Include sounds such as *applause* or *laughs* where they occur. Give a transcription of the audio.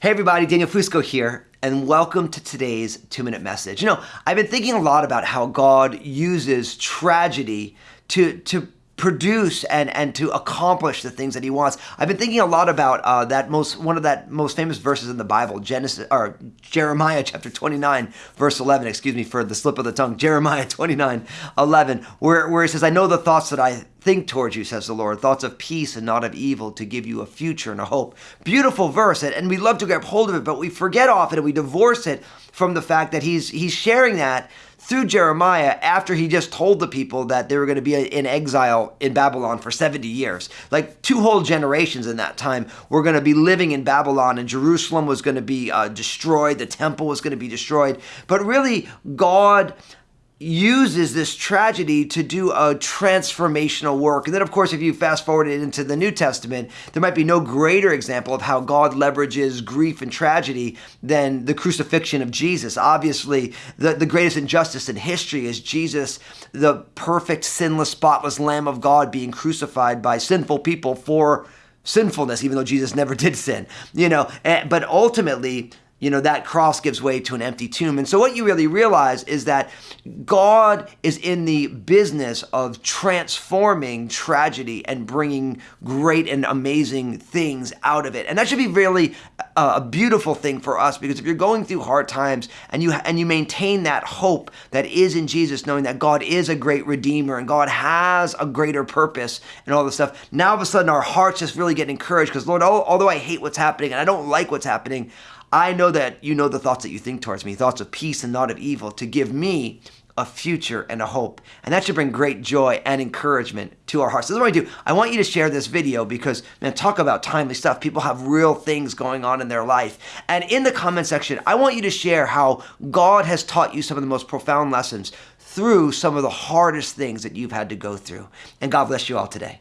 Hey everybody, Daniel Fusco here, and welcome to today's two minute message. You know, I've been thinking a lot about how God uses tragedy to, to produce and and to accomplish the things that he wants. I've been thinking a lot about uh, that most one of that most famous verses in the Bible, Genesis or Jeremiah chapter 29 verse 11. Excuse me for the slip of the tongue. *laughs* Jeremiah 29 11, where where he says, "I know the thoughts that I think towards you," says the Lord, thoughts of peace and not of evil, to give you a future and a hope. Beautiful verse, and, and we love to grab hold of it, but we forget often and we divorce it from the fact that he's he's sharing that through Jeremiah after he just told the people that they were going to be in exile in Babylon for 70 years. Like two whole generations in that time were going to be living in Babylon and Jerusalem was going to be uh, destroyed, the temple was going to be destroyed. But really, God uses this tragedy to do a transformational work. And then, of course, if you fast forward it into the New Testament, there might be no greater example of how God leverages grief and tragedy than the crucifixion of Jesus. Obviously, the, the greatest injustice in history is Jesus, the perfect, sinless, spotless Lamb of God, being crucified by sinful people for sinfulness, even though Jesus never *laughs* did sin. You know, eh, but ultimately, you know, that cross gives way to an empty tomb. And so what you really realize is that God is in the business of transforming tragedy and bringing great and amazing things out of it. And that should be really a beautiful thing for us because if you're going through hard times and you and you maintain that hope that is in Jesus, knowing that God is a great redeemer and God has a greater purpose and all this stuff, now all of a sudden our hearts just really get encouraged because Lord, although I hate what's happening and I don't like what's happening, I know that you know the thoughts that you think towards me, thoughts of peace and not of evil, to give me a future and a hope. And that should bring great joy and encouragement to our hearts. So this is what I do. I want you to share this video because, man, talk about timely stuff. People have real things going on in their life. And in the comment section, I want you to share how God has taught you some of the most profound lessons through some of the hardest things that you've had to go through. And God bless you all today.